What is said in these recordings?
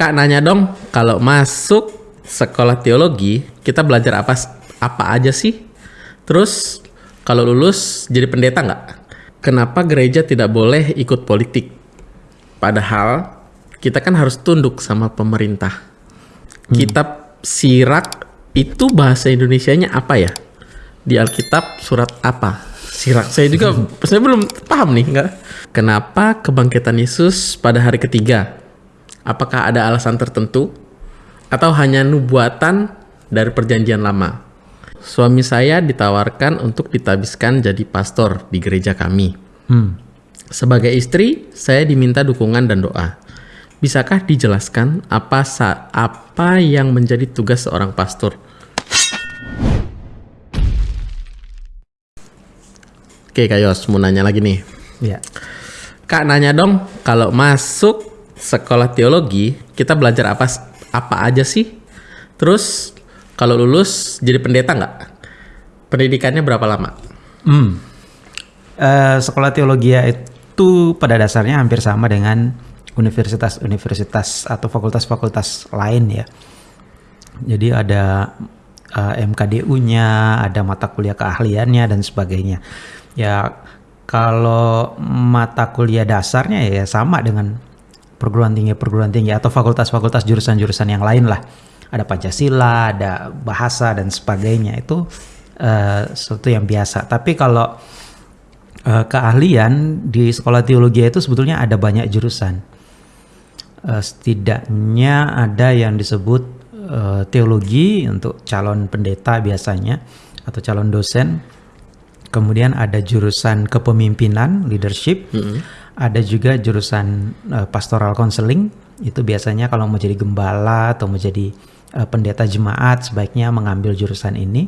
Kak nanya dong, kalau masuk sekolah teologi, kita belajar apa apa aja sih? Terus kalau lulus jadi pendeta nggak? Kenapa gereja tidak boleh ikut politik? Padahal kita kan harus tunduk sama pemerintah. Kitab Sirak itu bahasa Indonesianya apa ya? Di Alkitab surat apa? Sirak. Saya juga saya belum paham nih, nggak? Kenapa kebangkitan Yesus pada hari ketiga? Apakah ada alasan tertentu atau hanya nubuatan dari perjanjian lama? Suami saya ditawarkan untuk ditabiskan jadi pastor di gereja kami. Sebagai istri, saya diminta dukungan dan doa. Bisakah dijelaskan apa apa yang menjadi tugas seorang pastor? Oke, Kak Yos, mau nanya lagi nih. Ya. Kak nanya dong, kalau masuk sekolah teologi, kita belajar apa apa aja sih? Terus kalau lulus jadi pendeta nggak? Pendidikannya berapa lama? Hmm. Eh, sekolah teologi itu pada dasarnya hampir sama dengan universitas-universitas atau fakultas-fakultas lain ya. Jadi ada eh, MKDU-nya, ada mata kuliah keahliannya dan sebagainya. Ya kalau mata kuliah dasarnya ya sama dengan perguruan tinggi perguruan tinggi atau fakultas-fakultas jurusan-jurusan yang lain lah. Ada Pancasila, ada bahasa dan sebagainya itu eh, sesuatu yang biasa. Tapi kalau eh, keahlian di sekolah teologi itu sebetulnya ada banyak jurusan. Eh, setidaknya ada yang disebut eh, teologi untuk calon pendeta biasanya atau calon dosen. Kemudian ada jurusan kepemimpinan leadership. Ada juga jurusan eh, pastoral counseling. Itu biasanya kalau mau jadi gembala atau mau jadi eh, pendeta jemaat sebaiknya mengambil jurusan ini.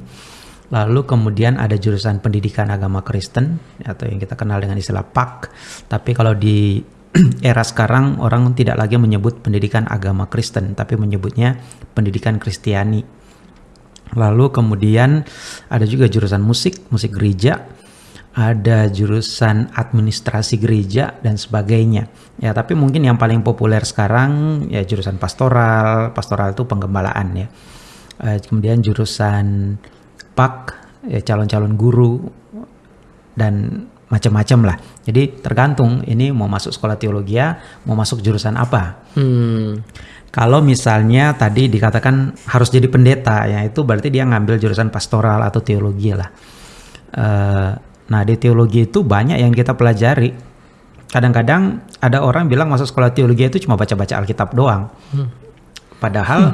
Lalu kemudian ada jurusan pendidikan agama Kristen atau yang kita kenal dengan istilah PAK. Tapi kalau di era sekarang orang tidak lagi menyebut pendidikan agama Kristen, tapi menyebutnya pendidikan Kristiani. Lalu kemudian ada juga jurusan musik, musik gereja, ada jurusan administrasi gereja dan sebagainya. Ya, tapi mungkin yang paling populer sekarang ya jurusan pastoral, pastoral itu penggembalaan ya. Eh, kemudian jurusan PAK, ya calon-calon guru dan macam-macam lah. Jadi tergantung ini mau masuk sekolah teologi ya, mau masuk jurusan apa. Hmm. Kalau misalnya tadi dikatakan harus jadi pendeta, ya itu berarti dia ngambil jurusan pastoral atau teologi lah. Eh, nah di teologi itu banyak yang kita pelajari. Kadang-kadang ada orang bilang masuk sekolah teologi itu cuma baca-baca Alkitab doang. Padahal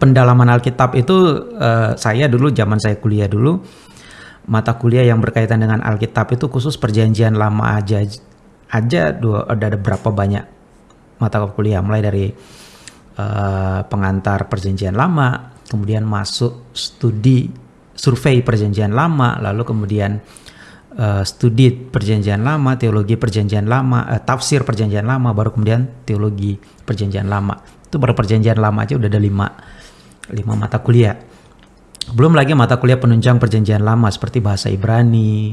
pendalaman Alkitab itu eh, saya dulu zaman saya kuliah dulu mata kuliah yang berkaitan dengan Alkitab itu khusus perjanjian lama aja aja dua ada ada berapa banyak mata kuliah mulai dari eh, pengantar perjanjian lama kemudian masuk studi survei perjanjian lama lalu kemudian eh, studi perjanjian lama teologi perjanjian lama eh, tafsir perjanjian lama baru kemudian teologi perjanjian lama itu baru perjanjian lama aja udah ada lima lima mata kuliah belum lagi mata kuliah penunjang perjanjian lama seperti bahasa Ibrani,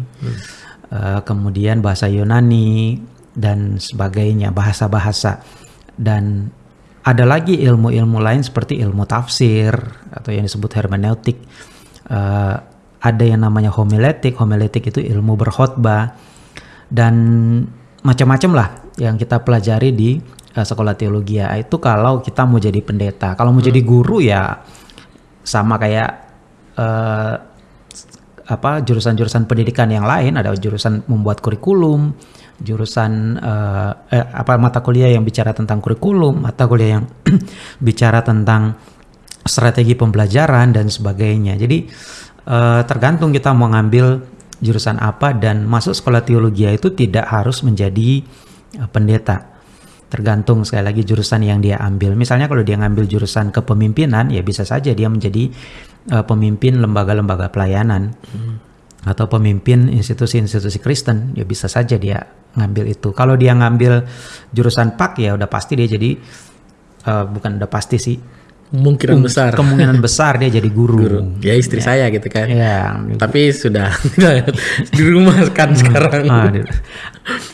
eh, kemudian bahasa Yunani dan sebagainya, bahasa-bahasa. Dan ada lagi ilmu-ilmu lain seperti ilmu tafsir atau yang disebut hermeneutik. Eh, ada yang namanya homiletik, homiletik itu ilmu berkhotbah dan macam-macam lah yang kita pelajari di eh, sekolah teologi ya. Itu kalau kita mau jadi pendeta. Kalau mau jadi guru ya sama kayak eh, apa jurusan-jurusan pendidikan yang lain ada jurusan membuat kurikulum jurusan eh, eh, apa mata kuliah yang bicara tentang kurikulum mata kuliah yang bicara tentang strategi pembelajaran dan sebagainya jadi eh, tergantung kita mau ngambil jurusan apa dan masuk sekolah teologi itu tidak harus menjadi eh, pendeta tergantung sekali lagi jurusan yang dia ambil. Misalnya kalau dia ngambil jurusan kepemimpinan, ya bisa saja dia menjadi uh, pemimpin lembaga-lembaga pelayanan hmm. atau pemimpin institusi-institusi Kristen, ya bisa saja dia ngambil itu. Kalau dia ngambil jurusan PAK ya udah pasti dia jadi uh, bukan udah pasti sih Kemungkinan um, besar. kemungkinan besar dia jadi guru. Guru. Ya istri saya gitu kan. Ya. Tapi sudah di rumah kan sekarang. Ah,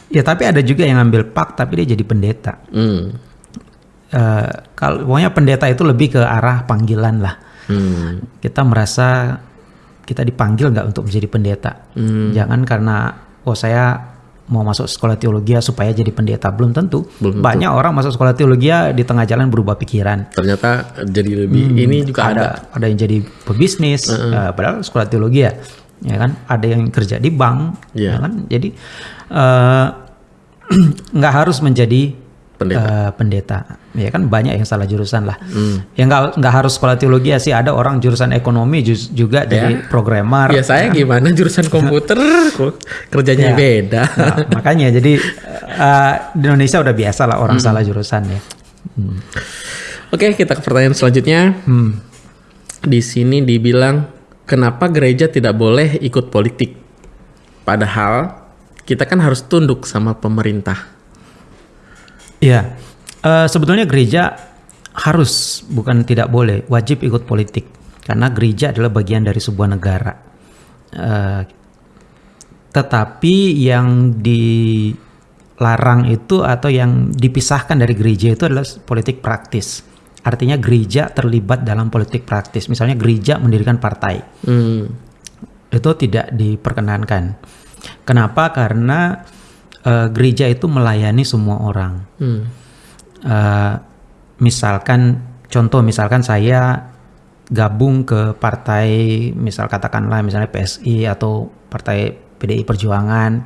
ya tapi ada juga yang ngambil PAK tapi dia jadi pendeta. Hmm. eh, kalau pokoknya pendeta itu lebih ke arah panggilan lah. Hmm. Kita merasa kita dipanggil nggak untuk menjadi pendeta. Hmm. Jangan karena oh saya mau masuk sekolah teologi ya supaya jadi pendeta belum tentu. Belum tentu. Banyak orang masuk sekolah teologi ya di tengah jalan berubah pikiran. Ternyata jadi lebih ini juga ada. ada ada yang jadi pebisnis eh, padahal sekolah teologi ya ya kan ada yang kerja di bank Iya. ya kan jadi eh, nggak harus menjadi Pendeta. eh, pendeta ya kan banyak yang salah jurusan lah ya nggak nggak harus sekolah teologi ya sih ada orang jurusan ekonomi juga jadi programmer Ya saya gimana jurusan komputer kerjanya Ya. beda. Nah, makanya jadi eh, di Indonesia udah biasa lah orang salah jurusan ya Oke, kita ke pertanyaan selanjutnya. Di sini dibilang kenapa gereja tidak boleh ikut politik? Padahal kita kan harus tunduk sama pemerintah. Iya, Eh, sebetulnya gereja harus bukan tidak boleh, wajib ikut politik karena gereja adalah bagian dari sebuah negara. Eh, tetapi yang dilarang itu atau yang dipisahkan dari gereja itu adalah politik praktis. Artinya gereja terlibat dalam politik praktis. Misalnya gereja mendirikan partai Hmm. itu tidak diperkenankan. Kenapa? Karena eh, gereja itu melayani semua orang. Hmm. Eh, misalkan contoh misalkan saya gabung ke partai misal katakanlah misalnya PSI atau partai PDI Perjuangan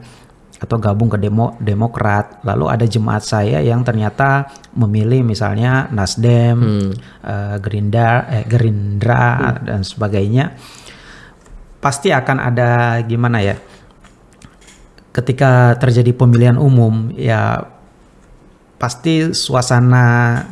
atau gabung ke demo Demokrat lalu ada jemaat saya yang ternyata memilih misalnya Nasdem, eh, Gerindra, eh, Gerindra dan sebagainya pasti akan ada gimana ya ketika terjadi pemilihan umum ya pasti suasana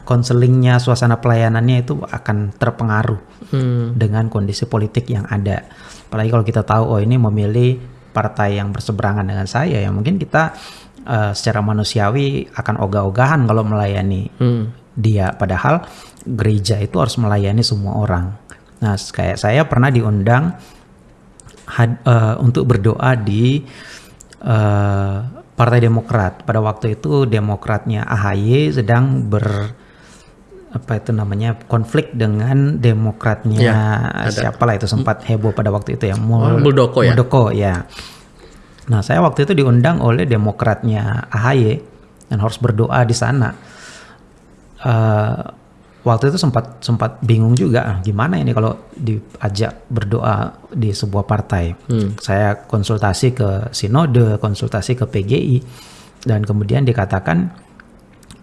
konselingnya, suasana pelayanannya itu akan terpengaruh Hmm. dengan kondisi politik yang ada. Apalagi kalau kita tahu oh ini memilih partai yang berseberangan dengan saya ya mungkin kita eh, secara manusiawi akan ogah-ogahan kalau melayani Hmm. dia padahal gereja itu harus melayani semua orang. Nah, kayak saya pernah diundang had- eh, untuk berdoa di eh, Partai Demokrat. Pada waktu itu Demokratnya AHY sedang ber apa itu namanya konflik dengan Demokratnya Ya, ada. siapalah itu sempat heboh pada waktu itu ya. Oh, Muldoko ya? Muldoko ya. Nah, saya waktu itu diundang oleh Demokratnya AHY dan harus berdoa di sana. Eh, waktu itu sempat sempat bingung juga ah, gimana ini kalau diajak berdoa di sebuah partai. Saya konsultasi ke sinode, konsultasi ke PGI dan kemudian dikatakan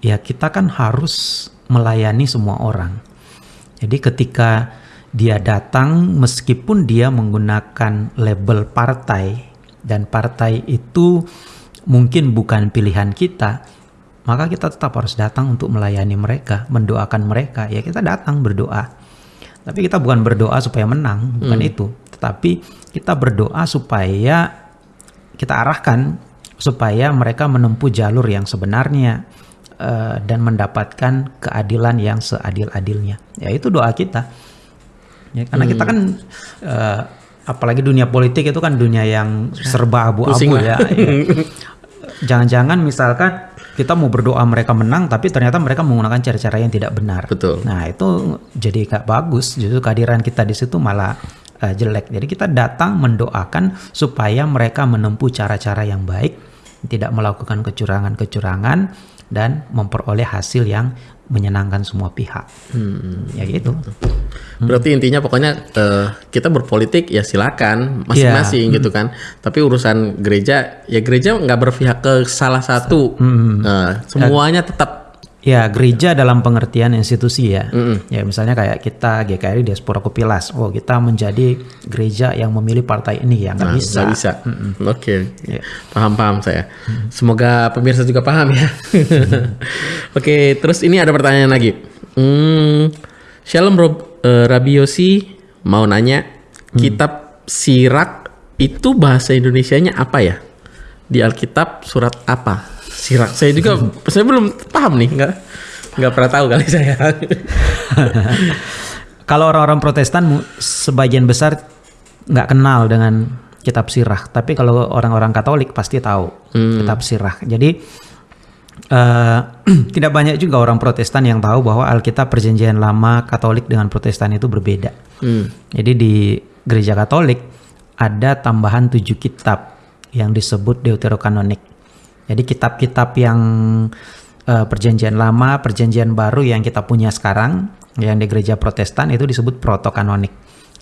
ya kita kan harus melayani semua orang. Jadi ketika dia datang meskipun dia menggunakan label partai dan partai itu mungkin bukan pilihan kita, maka kita tetap harus datang untuk melayani mereka, mendoakan mereka. Ya kita datang berdoa. Tapi kita bukan berdoa supaya menang, bukan itu. Tetapi kita berdoa supaya kita arahkan supaya mereka menempuh jalur yang sebenarnya eh, dan mendapatkan keadilan yang seadil-adilnya. Ya itu doa kita. Ya, karena kita kan eh, apalagi dunia politik itu kan dunia yang serba abu-abu ya. ya. Jangan-jangan misalkan kita mau berdoa mereka menang tapi ternyata mereka menggunakan cara-cara yang tidak benar. Betul. Nah, itu jadi gak bagus. Justru kehadiran kita di situ malah eh, jelek. Jadi kita datang mendoakan supaya mereka menempuh cara-cara yang baik, tidak melakukan kecurangan-kecurangan dan memperoleh hasil yang menyenangkan semua pihak. Hmm. Ya gitu. Berarti intinya pokoknya eh, kita berpolitik ya silakan masing-masing gitu kan. Tapi urusan gereja ya gereja nggak berpihak ke salah satu. Eh, semuanya tetap Ya, gereja dalam pengertian institusi ya. Ya, misalnya kayak kita GKRI Diaspora Kupilas. Oh, kita menjadi gereja yang memilih partai ini ya, nggak Nah, bisa. nggak bisa. Oke, Ya. paham paham saya. Semoga pemirsa juga paham ya. Oke, terus ini ada pertanyaan lagi. Hmm, Shalom Rob, eh, Rabiosi mau nanya, kitab Sirak itu bahasa Indonesianya apa ya? Di Alkitab surat apa? Sirak. Saya juga saya belum paham nih, nggak nggak pernah tahu kali saya. Kalau orang-orang Protestan sebagian besar nggak kenal dengan kitab Sirah, tapi kalau orang-orang Katolik pasti tahu kitab Sirah. Jadi uh, tidak banyak juga orang Protestan yang tahu bahwa Alkitab Perjanjian Lama Katolik dengan Protestan itu berbeda. Hmm. Jadi di Gereja Katolik ada tambahan tujuh kitab yang disebut Deuterokanonik. Jadi kitab-kitab yang uh, Perjanjian Lama, Perjanjian Baru yang kita punya sekarang, yang di Gereja Protestan itu disebut Protokanonik.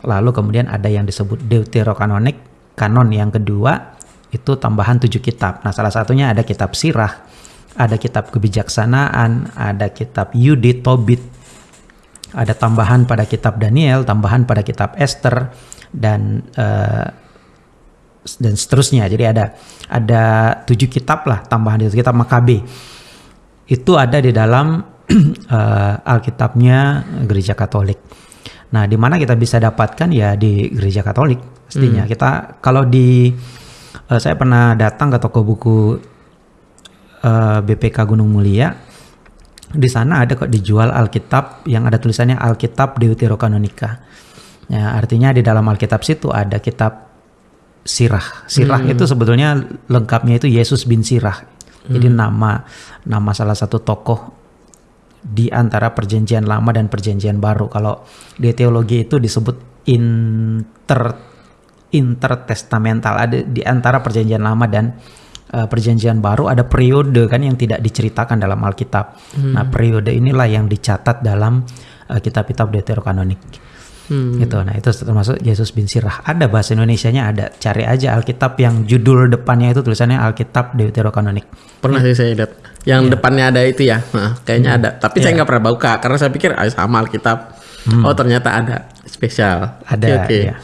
Lalu kemudian ada yang disebut Deuterokanonik, kanon yang kedua itu tambahan tujuh kitab. Nah salah satunya ada kitab Sirah, ada kitab kebijaksanaan, ada kitab Yudit, Tobit, ada tambahan pada kitab Daniel, tambahan pada kitab Esther dan uh, dan seterusnya. Jadi ada ada tujuh kitab lah tambahan itu kitab Makabe. Itu ada di dalam uh, Alkitabnya Gereja Katolik. Nah, di mana kita bisa dapatkan ya di Gereja Katolik pastinya. Hmm. Kita kalau di uh, saya pernah datang ke toko buku uh, eh, BPK Gunung Mulia. Di sana ada kok dijual Alkitab yang ada tulisannya Alkitab Deuterokanonika. Ya, artinya di dalam Alkitab situ ada kitab Sirah. Sirah hmm. itu sebetulnya lengkapnya itu Yesus bin Sirah. Jadi hmm. nama nama salah satu tokoh di antara perjanjian lama dan perjanjian baru. Kalau di teologi itu disebut inter intertestamental ada di antara perjanjian lama dan uh, perjanjian baru ada periode kan yang tidak diceritakan dalam Alkitab. Hmm. Nah, periode inilah yang dicatat dalam uh, kitab-kitab Deuterokanonik. Hmm. Gitu. Nah, itu termasuk Yesus bin Sirah. Ada bahasa Indonesianya ada. Cari aja Alkitab yang judul depannya itu tulisannya Alkitab Deuterokanonik. Pernah sih saya lihat. Yang yeah. depannya ada itu ya. Nah, kayaknya hmm. ada. Tapi yeah. saya nggak pernah buka karena saya pikir ah, sama Alkitab. Hmm. Oh, ternyata ada spesial. Ada. Oke. Okay. Yeah.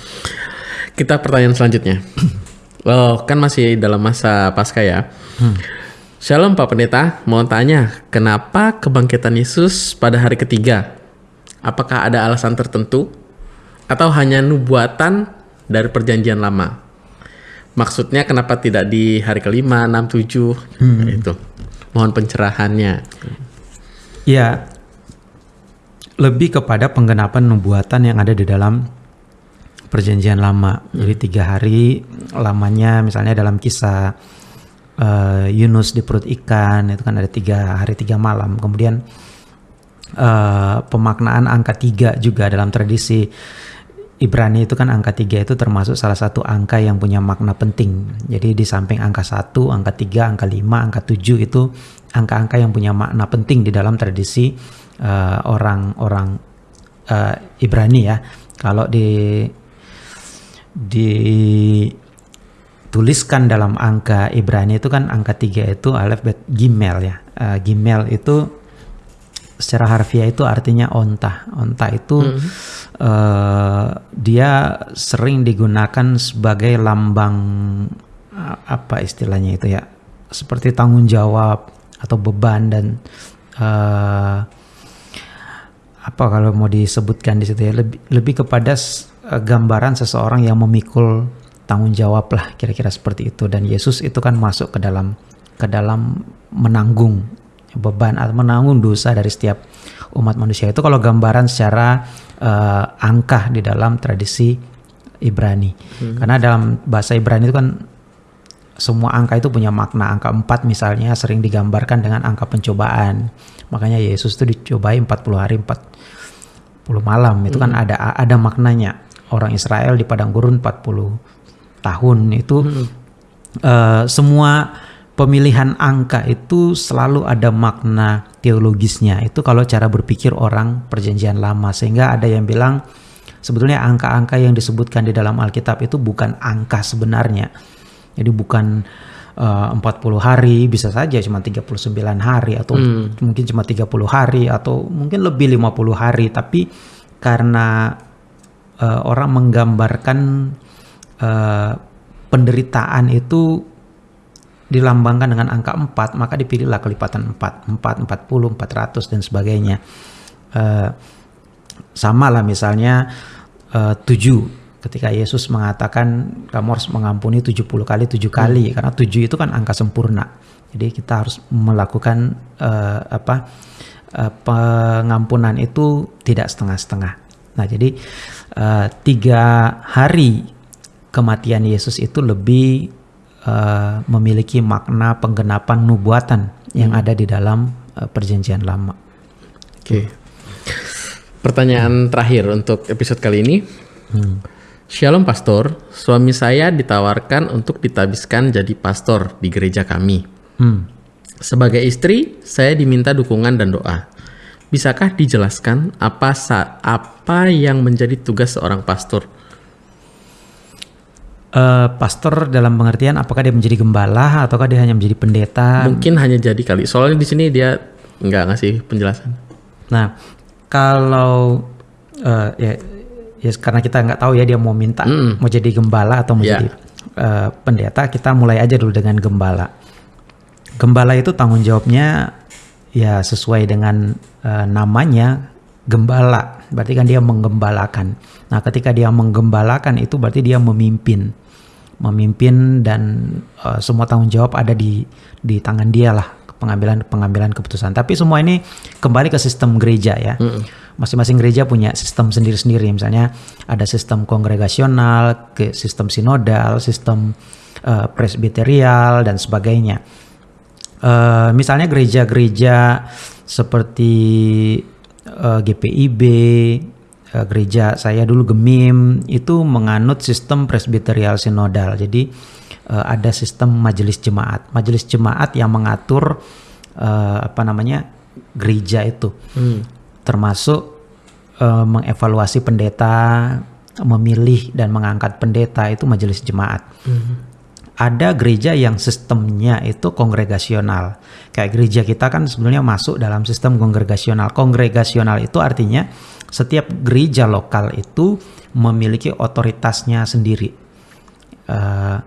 Kita pertanyaan selanjutnya. Oh, kan masih dalam masa pasca ya. Hmm. Shalom Pak Pendeta, mau tanya, kenapa kebangkitan Yesus pada hari ketiga? Apakah ada alasan tertentu? Atau hanya nubuatan dari perjanjian lama? Maksudnya kenapa tidak di hari kelima, enam, tujuh? Hmm. Itu. Mohon pencerahannya. Ya, lebih kepada penggenapan nubuatan yang ada di dalam perjanjian lama. Hmm. Jadi tiga hari lamanya misalnya dalam kisah uh, Yunus di perut ikan itu kan ada tiga hari tiga malam. Kemudian uh, pemaknaan angka tiga juga dalam tradisi Ibrani itu kan angka tiga itu termasuk salah satu angka yang punya makna penting. Jadi di samping angka satu, angka tiga, angka lima, angka tujuh itu angka-angka yang punya makna penting di dalam tradisi eh, orang-orang uh, uh, Ibrani ya. Kalau di dituliskan dalam angka Ibrani itu kan angka tiga itu alef bet gimel ya. Uh, gimel itu secara harfiah itu artinya onta. Onta itu hmm. uh, dia sering digunakan sebagai lambang uh, apa istilahnya itu ya, seperti tanggung jawab atau beban dan uh, apa kalau mau disebutkan di situ ya lebih lebih kepada Eh, gambaran seseorang yang memikul tanggung jawab lah kira-kira seperti itu dan Yesus itu kan masuk ke dalam ke dalam menanggung beban atau menanggung dosa dari setiap umat manusia. Itu kalau gambaran secara uh, angka di dalam tradisi Ibrani. Hmm. karena dalam bahasa Ibrani itu kan semua angka itu punya makna. Angka 4 misalnya sering digambarkan dengan angka pencobaan. Makanya Yesus itu dicobai 40 hari 40 malam. Itu kan hmm. kan ada ada maknanya. Orang Israel di padang gurun 40 tahun. Itu hmm. uh, semua pemilihan angka itu selalu ada makna teologisnya. Itu kalau cara berpikir orang perjanjian lama. Sehingga ada yang bilang sebetulnya angka-angka yang disebutkan di dalam Alkitab itu bukan angka sebenarnya. Jadi bukan uh, 40 hari bisa saja cuma 39 hari atau hmm. mungkin cuma 30 hari atau mungkin lebih 50 hari. Tapi karena uh, orang menggambarkan uh, penderitaan itu dilambangkan dengan angka 4 maka dipilihlah kelipatan 4 4 40 400 dan sebagainya. Uh, sama lah misalnya uh, 7 ketika Yesus mengatakan kamu harus mengampuni 70 kali 7 kali hmm. karena 7 itu kan angka sempurna. Jadi kita harus melakukan uh, apa uh, pengampunan itu tidak setengah-setengah. Nah jadi uh, tiga hari kematian Yesus itu lebih uh, memiliki makna penggenapan nubuatan yang ada di dalam uh, perjanjian lama. Oke. Pertanyaan terakhir untuk episode kali ini. Shalom pastor, suami saya ditawarkan untuk ditabiskan jadi pastor di gereja kami. Hmm. Sebagai istri, saya diminta dukungan dan doa. Bisakah dijelaskan apa apa yang menjadi tugas seorang pastor? Eh, pastor dalam pengertian apakah dia menjadi gembala ataukah dia hanya menjadi pendeta? Mungkin hanya jadi kali. Soalnya di sini dia nggak ngasih penjelasan. Nah, kalau eh, ya, ya karena kita nggak tahu ya dia mau minta mau jadi gembala atau mau Ya. jadi eh, pendeta, kita mulai aja dulu dengan gembala. Gembala itu tanggung jawabnya ya sesuai dengan eh, namanya gembala. Berarti kan dia menggembalakan. Nah, ketika dia menggembalakan itu berarti dia memimpin. Memimpin dan eh, semua tanggung jawab ada di di tangan dia lah pengambilan pengambilan keputusan. Tapi semua ini kembali ke sistem gereja ya. Masing-masing gereja punya sistem sendiri-sendiri. Misalnya ada sistem kongregasional, ke sistem sinodal, sistem eh, presbiterial dan sebagainya. Eh, misalnya gereja-gereja seperti eh, GPIB, gereja saya dulu Gemim itu menganut sistem presbiterial sinodal. Jadi eh, ada sistem majelis jemaat. Majelis jemaat yang mengatur eh, apa namanya gereja itu, termasuk eh, mengevaluasi pendeta, memilih dan mengangkat pendeta itu majelis jemaat ada gereja yang sistemnya itu kongregasional. Kayak gereja kita kan sebenarnya masuk dalam sistem kongregasional. Kongregasional itu artinya setiap gereja lokal itu memiliki otoritasnya sendiri. Eh,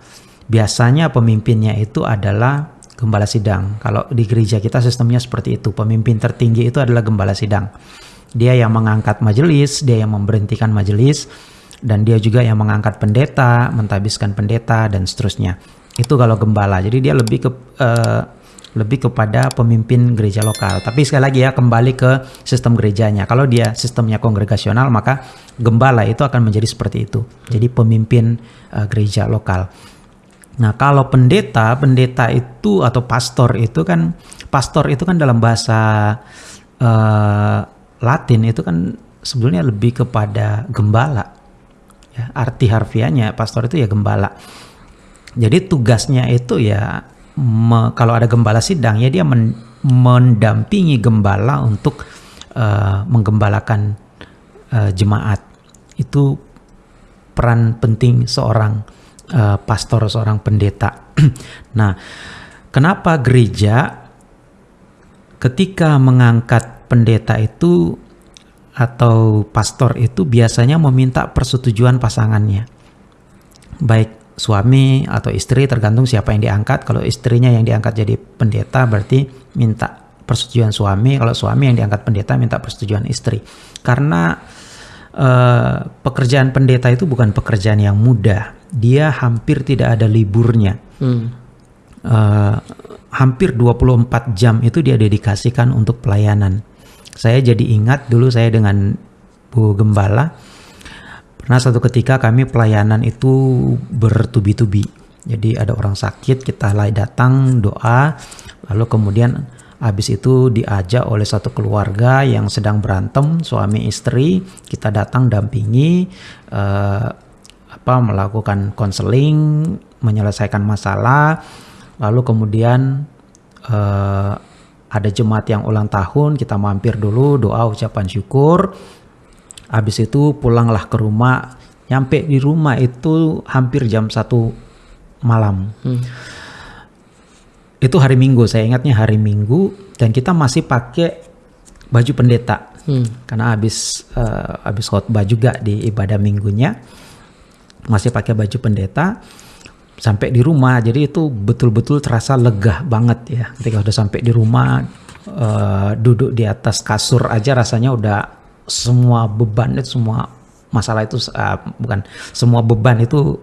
biasanya pemimpinnya itu adalah gembala sidang. Kalau di gereja kita sistemnya seperti itu. Pemimpin tertinggi itu adalah gembala sidang. Dia yang mengangkat majelis, dia yang memberhentikan majelis, dan dia juga yang mengangkat pendeta, mentabiskan pendeta dan seterusnya. Itu kalau gembala. Jadi dia lebih ke eh, lebih kepada pemimpin gereja lokal. Tapi sekali lagi ya kembali ke sistem gerejanya. Kalau dia sistemnya kongregasional maka gembala itu akan menjadi seperti itu. Jadi pemimpin eh, gereja lokal. Nah, kalau pendeta, pendeta itu atau pastor itu kan pastor itu kan dalam bahasa eh, Latin itu kan sebetulnya lebih kepada gembala. Ya, arti harfiahnya pastor itu ya gembala. Jadi tugasnya itu ya me- kalau ada gembala sidang ya dia men- mendampingi gembala untuk eh, menggembalakan eh, jemaat. Itu peran penting seorang eh, pastor, seorang pendeta. nah, kenapa gereja ketika mengangkat pendeta itu atau pastor itu biasanya meminta persetujuan pasangannya. Baik suami atau istri tergantung siapa yang diangkat. Kalau istrinya yang diangkat jadi pendeta berarti minta persetujuan suami. Kalau suami yang diangkat pendeta minta persetujuan istri. Karena eh, pekerjaan pendeta itu bukan pekerjaan yang mudah. Dia hampir tidak ada liburnya. Eh, hampir 24 jam itu dia dedikasikan untuk pelayanan. Saya jadi ingat dulu saya dengan Bu Gembala pernah satu ketika kami pelayanan itu bertubi-tubi. Jadi ada orang sakit kita datang doa lalu kemudian habis itu diajak oleh satu keluarga yang sedang berantem suami istri kita datang dampingi eh, apa melakukan konseling menyelesaikan masalah lalu kemudian eh, ada jemaat yang ulang tahun kita mampir dulu doa ucapan syukur habis itu pulanglah ke rumah. Nyampe di rumah itu hampir jam satu malam. Itu hari minggu saya ingatnya hari minggu dan kita masih pakai baju pendeta. Karena habis eh, habis khotbah juga di ibadah minggunya masih pakai baju pendeta. Sampai di rumah jadi itu betul-betul terasa lega banget ya. Ketika udah sampai di rumah eh, duduk di atas kasur aja rasanya udah semua beban itu semua masalah itu eh, bukan semua beban itu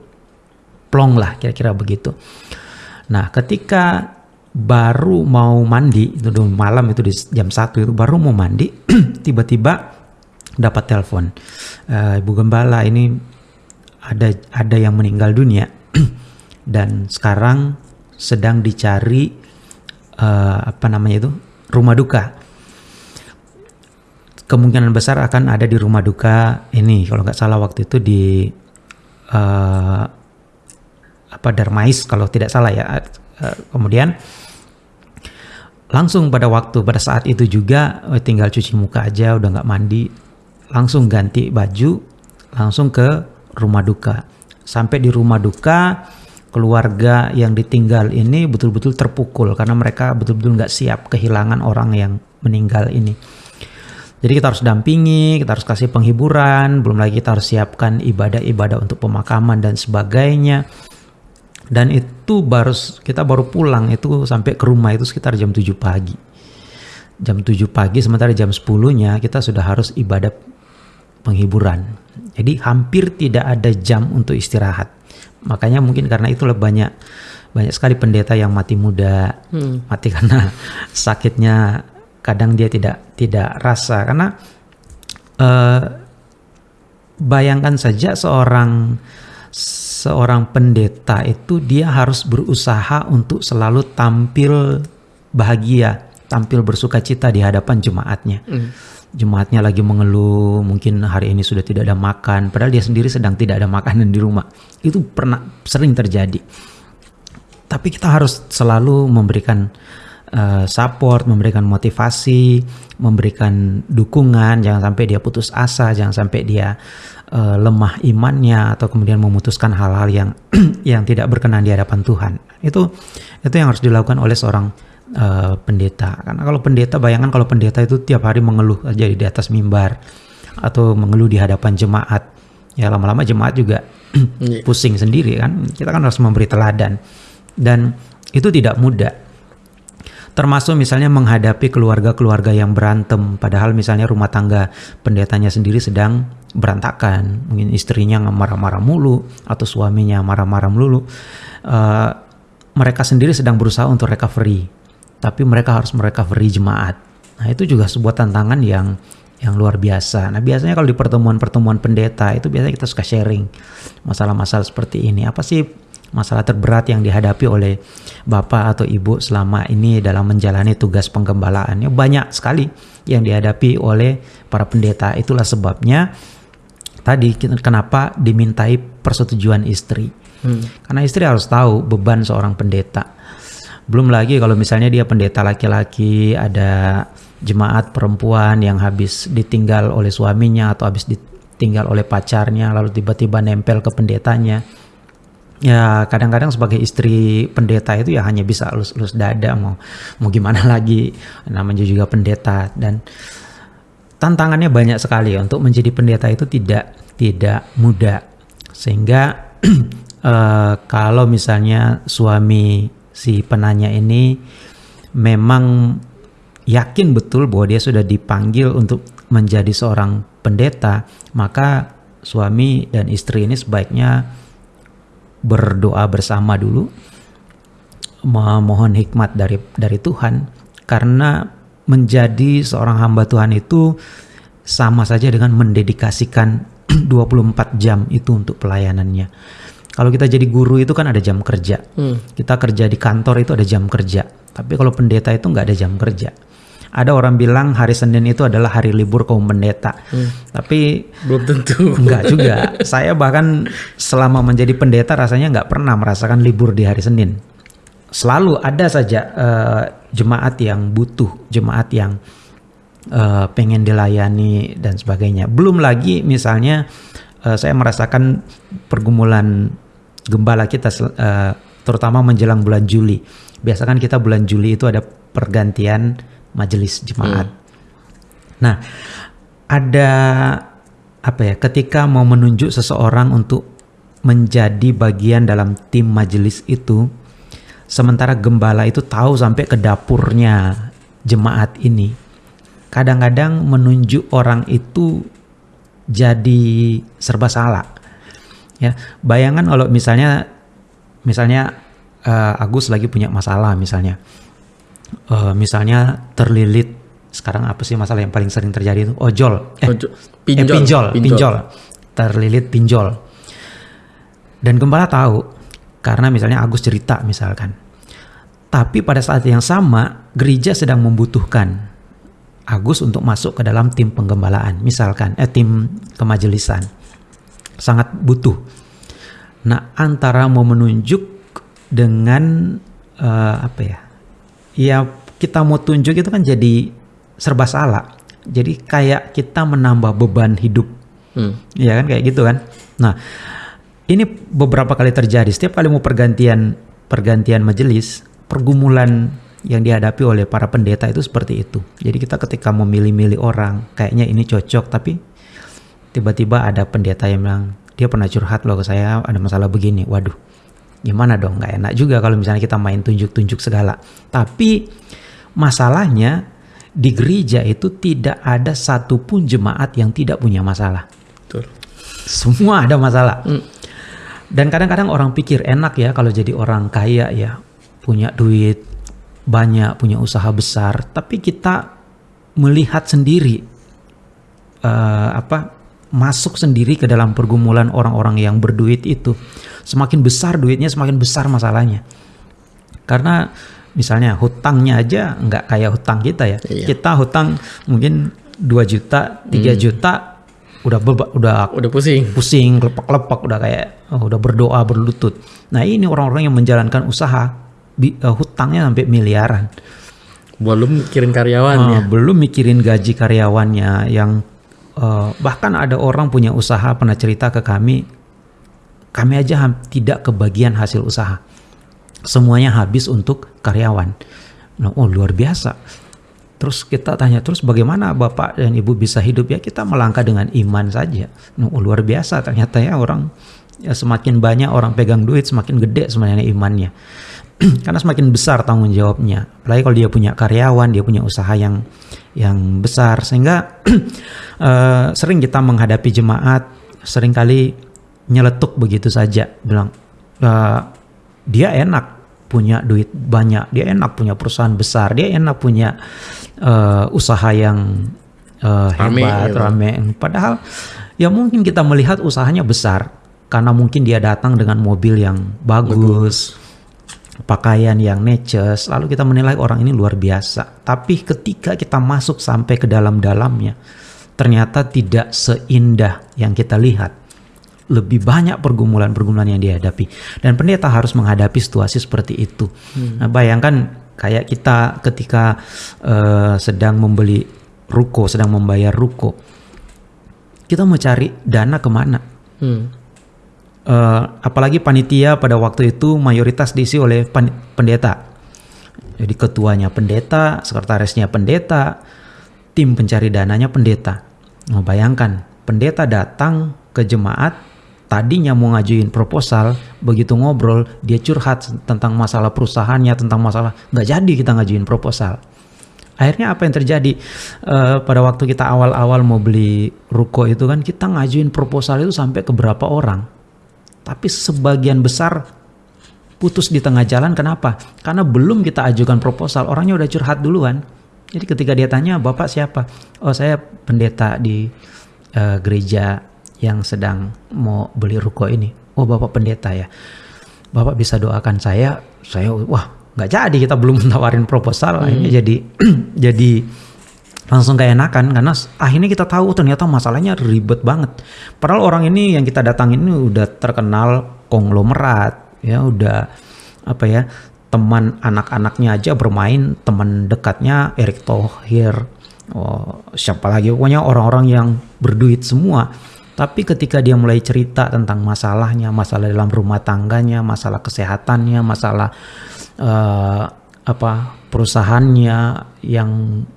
plong lah kira-kira begitu nah ketika baru mau mandi itu malam itu di jam satu itu baru mau mandi tiba-tiba dapat telepon "Eh, ibu gembala ini ada ada yang meninggal dunia dan sekarang sedang dicari uh, apa namanya itu rumah duka. Kemungkinan besar akan ada di rumah duka ini kalau nggak salah waktu itu di uh, apa Darmais kalau tidak salah ya. Uh, kemudian langsung pada waktu pada saat itu juga oh, tinggal cuci muka aja udah nggak mandi langsung ganti baju langsung ke rumah duka sampai di rumah duka keluarga yang ditinggal ini betul-betul terpukul karena mereka betul-betul nggak siap kehilangan orang yang meninggal ini. Jadi kita harus dampingi, kita harus kasih penghiburan, belum lagi kita harus siapkan ibadah-ibadah untuk pemakaman dan sebagainya. Dan itu baru kita baru pulang itu sampai ke rumah itu sekitar jam 7 pagi. Jam 7 pagi sementara jam 10-nya kita sudah harus ibadah penghiburan. Jadi hampir tidak ada jam untuk istirahat. Makanya mungkin karena itulah banyak banyak sekali pendeta yang mati muda, hmm. mati karena sakitnya kadang dia tidak tidak rasa karena uh, bayangkan saja seorang seorang pendeta itu dia harus berusaha untuk selalu tampil bahagia, tampil bersuka cita di hadapan jemaatnya. Hmm jemaatnya lagi mengeluh, mungkin hari ini sudah tidak ada makan, padahal dia sendiri sedang tidak ada makanan di rumah. Itu pernah sering terjadi. Tapi kita harus selalu memberikan uh, support, memberikan motivasi, memberikan dukungan, jangan sampai dia putus asa, jangan sampai dia uh, lemah imannya atau kemudian memutuskan hal-hal yang yang tidak berkenan di hadapan Tuhan. Itu itu yang harus dilakukan oleh seorang uh, pendeta. Karena kalau pendeta, bayangkan kalau pendeta itu tiap hari mengeluh aja di atas mimbar atau mengeluh di hadapan jemaat, ya lama-lama jemaat juga iya. pusing sendiri kan. Kita kan harus memberi teladan dan itu tidak mudah. Termasuk misalnya menghadapi keluarga-keluarga yang berantem, padahal misalnya rumah tangga pendetanya sendiri sedang berantakan, mungkin istrinya marah-marah mulu atau suaminya marah-marah mulu. Uh, mereka sendiri sedang berusaha untuk recovery tapi mereka harus merecovery jemaat. Nah, itu juga sebuah tantangan yang yang luar biasa. Nah, biasanya kalau di pertemuan-pertemuan pendeta itu biasanya kita suka sharing masalah-masalah seperti ini. Apa sih masalah terberat yang dihadapi oleh bapak atau ibu selama ini dalam menjalani tugas penggembalaannya? Banyak sekali yang dihadapi oleh para pendeta. Itulah sebabnya tadi kenapa dimintai persetujuan istri. Hmm. Karena istri harus tahu beban seorang pendeta belum lagi kalau misalnya dia pendeta laki-laki, ada jemaat perempuan yang habis ditinggal oleh suaminya atau habis ditinggal oleh pacarnya lalu tiba-tiba nempel ke pendetanya. Ya kadang-kadang sebagai istri pendeta itu ya hanya bisa lulus-lulus dada mau mau gimana lagi. Namanya juga pendeta. Dan tantangannya banyak sekali. Untuk menjadi pendeta itu tidak tidak mudah. Sehingga uh, kalau misalnya suami si penanya ini memang yakin betul bahwa dia sudah dipanggil untuk menjadi seorang pendeta, maka suami dan istri ini sebaiknya berdoa bersama dulu, memohon hikmat dari dari Tuhan, karena menjadi seorang hamba Tuhan itu sama saja dengan mendedikasikan 24 jam itu untuk pelayanannya. Kalau kita jadi guru itu kan ada jam kerja. Hmm. Kita kerja di kantor itu ada jam kerja. Tapi kalau pendeta itu nggak ada jam kerja. Ada orang bilang hari Senin itu adalah hari libur kaum pendeta. Hmm. Tapi belum tentu. Enggak juga. Saya bahkan selama menjadi pendeta rasanya nggak pernah merasakan libur di hari Senin. Selalu ada saja uh, jemaat yang butuh, jemaat yang uh, pengen dilayani dan sebagainya. Belum lagi misalnya uh, saya merasakan pergumulan gembala kita uh, terutama menjelang bulan Juli. Biasa kan kita bulan Juli itu ada pergantian majelis jemaat. Hmm. Nah, ada apa ya? Ketika mau menunjuk seseorang untuk menjadi bagian dalam tim majelis itu, sementara gembala itu tahu sampai ke dapurnya jemaat ini. Kadang-kadang menunjuk orang itu jadi serba salah. Ya, bayangan kalau misalnya misalnya uh, Agus lagi punya masalah misalnya. Uh, misalnya terlilit sekarang apa sih masalah yang paling sering terjadi itu ojol eh, Pinjol. eh pinjol, pinjol pinjol terlilit pinjol dan gembala tahu karena misalnya Agus cerita misalkan Tapi pada saat yang sama, gereja sedang membutuhkan Agus untuk masuk ke dalam tim penggembalaan, misalkan eh tim kemajelisan. Sangat butuh. Nah, antara mau menunjuk dengan uh, apa ya? Ya kita mau tunjuk itu kan jadi serba salah. Jadi kayak kita menambah beban hidup. Hmm. Ya kan kayak gitu kan. Nah, ini beberapa kali terjadi. Setiap kali mau pergantian pergantian majelis, pergumulan yang dihadapi oleh para pendeta itu seperti itu. Jadi kita ketika memilih-milih orang, kayaknya ini cocok, tapi tiba-tiba ada pendeta yang bilang, dia pernah curhat loh ke saya ada masalah begini. Waduh, gimana dong? Gak enak juga kalau misalnya kita main tunjuk-tunjuk segala. Tapi masalahnya di gereja itu tidak ada satupun jemaat yang tidak punya masalah. Betul. Semua ada masalah. Mm. Dan kadang-kadang orang pikir enak ya kalau jadi orang kaya ya, punya duit, banyak, punya usaha besar, tapi kita melihat sendiri uh, apa masuk sendiri ke dalam pergumulan orang-orang yang berduit itu. Semakin besar duitnya, semakin besar masalahnya. Karena misalnya hutangnya aja nggak kayak hutang kita ya. Iya. Kita hutang mungkin 2 juta, 3 hmm. juta udah beba, udah udah pusing. Pusing, lepak-lepak udah kayak oh, udah berdoa berlutut. Nah, ini orang-orang yang menjalankan usaha uh, hutangnya sampai miliaran. Belum mikirin karyawannya. Uh, belum mikirin gaji karyawannya yang uh, bahkan ada orang punya usaha pernah cerita ke kami, kami aja tidak kebagian hasil usaha. Semuanya habis untuk karyawan. Nah, oh luar biasa. Terus kita tanya terus bagaimana bapak dan ibu bisa hidup ya kita melangkah dengan iman saja. Nah, oh, luar biasa ternyata ya orang ya semakin banyak orang pegang duit semakin gede sebenarnya imannya. karena semakin besar tanggung jawabnya. Apalagi kalau dia punya karyawan, dia punya usaha yang yang besar. Sehingga uh, sering kita menghadapi jemaat sering kali nyeletuk begitu saja. Bilang uh, dia enak punya duit banyak, dia enak punya perusahaan besar, dia enak punya uh, usaha yang uh, hebat, rame, rame. Padahal ya mungkin kita melihat usahanya besar karena mungkin dia datang dengan mobil yang bagus, bagus pakaian yang neces, lalu kita menilai orang ini luar biasa. Tapi ketika kita masuk sampai ke dalam-dalamnya, ternyata tidak seindah yang kita lihat. Lebih banyak pergumulan-pergumulan yang dihadapi. Dan pendeta harus menghadapi situasi seperti itu. Hmm. Nah, bayangkan kayak kita ketika uh, sedang membeli ruko, sedang membayar ruko. Kita mau cari dana ke mana? Hmm uh, apalagi panitia pada waktu itu mayoritas diisi oleh pendeta. Jadi ketuanya pendeta, sekretarisnya pendeta, tim pencari dananya pendeta. Nah, bayangkan pendeta datang ke jemaat tadinya mau ngajuin proposal, begitu ngobrol dia curhat tentang masalah perusahaannya, tentang masalah nggak jadi kita ngajuin proposal. Akhirnya apa yang terjadi uh, pada waktu kita awal-awal mau beli ruko itu kan kita ngajuin proposal itu sampai ke berapa orang tapi sebagian besar putus di tengah jalan. Kenapa? Karena belum kita ajukan proposal, orangnya udah curhat duluan. Jadi ketika dia tanya, Bapak siapa? Oh saya pendeta di uh, gereja yang sedang mau beli ruko ini. Oh Bapak pendeta ya. Bapak bisa doakan saya. Saya wah nggak jadi kita belum menawarin proposal. Hmm. Akhirnya jadi jadi langsung kayak enakan karena akhirnya kita tahu ternyata masalahnya ribet banget. Padahal orang ini yang kita datangin ini udah terkenal konglomerat, ya udah apa ya teman anak-anaknya aja bermain teman dekatnya Erick Thohir, oh, siapa lagi pokoknya orang-orang yang berduit semua. Tapi ketika dia mulai cerita tentang masalahnya, masalah dalam rumah tangganya, masalah kesehatannya, masalah uh, apa perusahaannya yang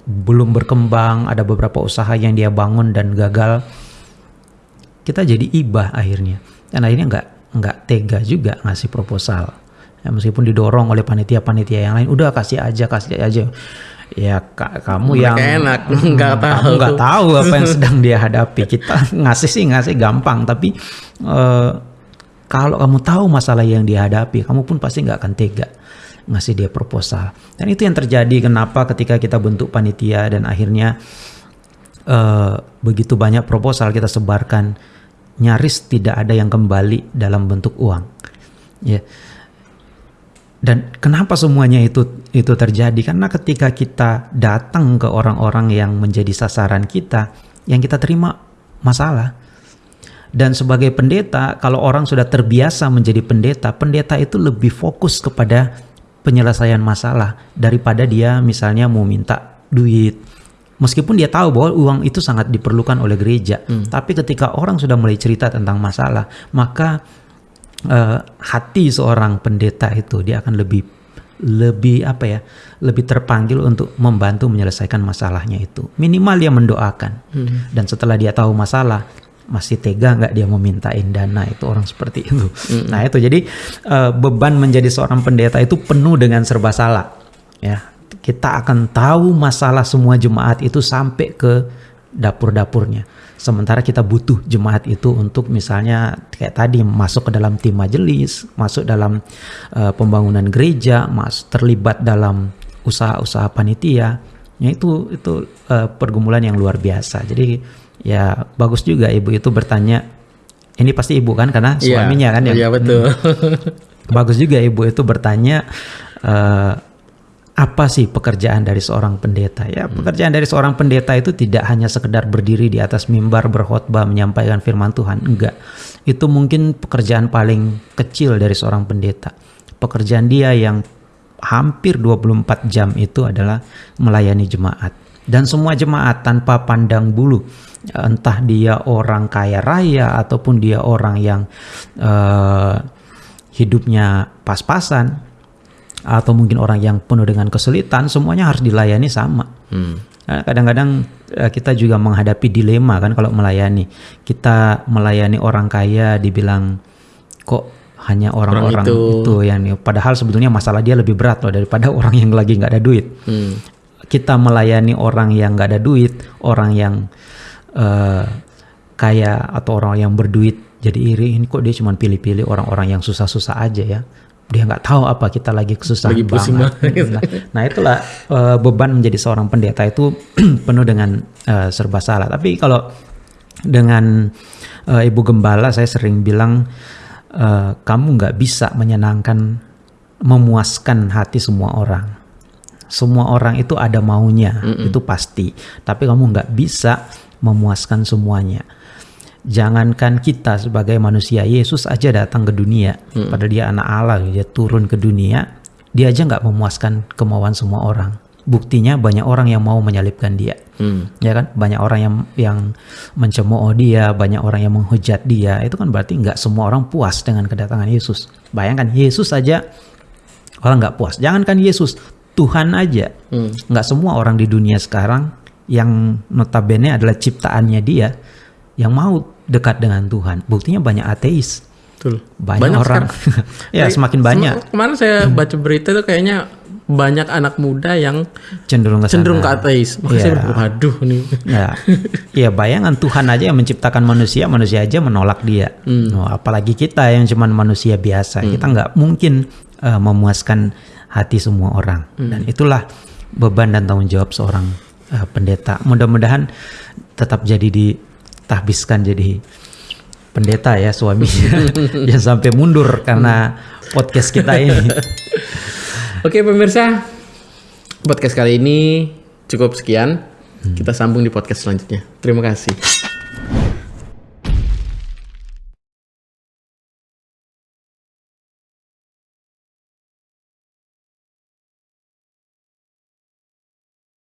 belum berkembang, ada beberapa usaha yang dia bangun dan gagal, kita jadi ibah akhirnya. Dan akhirnya nggak nggak tega juga ngasih proposal. Ya, meskipun didorong oleh panitia-panitia yang lain, udah kasih aja, kasih aja. Ya ka kamu Mereka yang enak nggak tahu nggak tahu apa yang sedang dia hadapi. Kita ngasih sih ngasih gampang, tapi uh, kalau kamu tahu masalah yang dihadapi, kamu pun pasti nggak akan tega ngasih dia proposal. Dan itu yang terjadi kenapa ketika kita bentuk panitia dan akhirnya uh, begitu banyak proposal kita sebarkan nyaris tidak ada yang kembali dalam bentuk uang. Ya. Dan kenapa semuanya itu itu terjadi? Karena ketika kita datang ke orang-orang yang menjadi sasaran kita, yang kita terima masalah. Dan sebagai pendeta, kalau orang sudah terbiasa menjadi pendeta, pendeta itu lebih fokus kepada penyelesaian masalah daripada dia misalnya mau minta duit. Meskipun dia tahu bahwa uang itu sangat diperlukan oleh gereja, hmm. tapi ketika orang sudah mulai cerita tentang masalah, maka uh, hati seorang pendeta itu dia akan lebih lebih apa ya lebih terpanggil untuk membantu menyelesaikan masalahnya itu minimal dia mendoakan hmm. dan setelah dia tahu masalah masih tega nggak dia memintain dana itu orang seperti itu hmm. nah itu jadi uh, beban menjadi seorang pendeta itu penuh dengan serba salah ya kita akan tahu masalah semua jemaat itu sampai ke dapur-dapurnya Sementara kita butuh jemaat itu untuk misalnya kayak tadi masuk ke dalam tim majelis, masuk dalam uh, pembangunan gereja, mas terlibat dalam usaha-usaha panitia. Ya itu itu uh, pergumulan yang luar biasa. Jadi ya bagus juga ibu itu bertanya. Ini pasti ibu kan karena iya. suaminya kan ya. Iya betul. Hmm. bagus juga ibu itu bertanya uh, apa sih pekerjaan dari seorang pendeta? Ya, hmm. pekerjaan dari seorang pendeta itu tidak hanya sekedar berdiri di atas mimbar berkhotbah menyampaikan firman Tuhan, enggak. Itu mungkin pekerjaan paling kecil dari seorang pendeta. Pekerjaan dia yang hampir 24 jam itu adalah melayani jemaat. Dan semua jemaat tanpa pandang bulu, entah dia orang kaya raya ataupun dia orang yang uh, hidupnya pas-pasan, atau mungkin orang yang penuh dengan kesulitan semuanya harus dilayani sama. Hmm. Nah, kadang-kadang eh, kita juga menghadapi dilema kan kalau melayani. Kita melayani orang kaya dibilang kok hanya orang-orang itu. itu yang padahal sebetulnya masalah dia lebih berat loh daripada orang yang lagi nggak ada duit. Hmm. Kita melayani orang yang nggak ada duit, orang yang uh, kaya atau orang yang berduit jadi iri ini kok dia cuma pilih-pilih orang-orang yang susah-susah aja ya dia nggak tahu apa kita lagi kesusahan lagi banget. Nah, nah itulah uh, beban menjadi seorang pendeta itu penuh dengan uh, serba salah. Tapi kalau dengan uh, ibu gembala saya sering bilang uh, kamu nggak bisa menyenangkan, memuaskan hati semua orang. Semua orang itu ada maunya, mm -mm. itu pasti. Tapi kamu nggak bisa memuaskan semuanya. Jangankan kita sebagai manusia Yesus aja datang ke dunia. Hmm. padahal dia anak Allah dia turun ke dunia dia aja nggak memuaskan kemauan semua orang. Buktinya banyak orang yang mau menyalibkan dia. Hmm. ya kan? Banyak orang yang yang mencemooh dia banyak orang yang menghujat dia. Itu kan berarti nggak semua orang puas dengan kedatangan Yesus. Bayangkan Yesus aja orang nggak puas. Jangankan Yesus Tuhan aja. Hmm. nggak semua orang di dunia sekarang yang notabene adalah ciptaannya dia yang mau dekat dengan Tuhan. Buktinya banyak ateis. Betul. Banyak, banyak orang. ya, semakin banyak. Kemarin saya baca berita itu kayaknya banyak anak muda yang cenderung ke cenderung ke ateis. Makanya ya. saya waduh nih. Ya. ya, bayangan Tuhan aja yang menciptakan manusia, manusia aja menolak dia. Hmm. Apalagi kita yang cuman manusia biasa. Hmm. Kita nggak mungkin uh, memuaskan hati semua orang. Hmm. Dan itulah beban dan tanggung jawab seorang uh, pendeta. Mudah-mudahan tetap jadi di tahbiskan jadi pendeta ya suami jangan sampai mundur karena podcast kita ini. Oke pemirsa, podcast kali ini cukup sekian. Kita sambung di podcast selanjutnya. Terima kasih.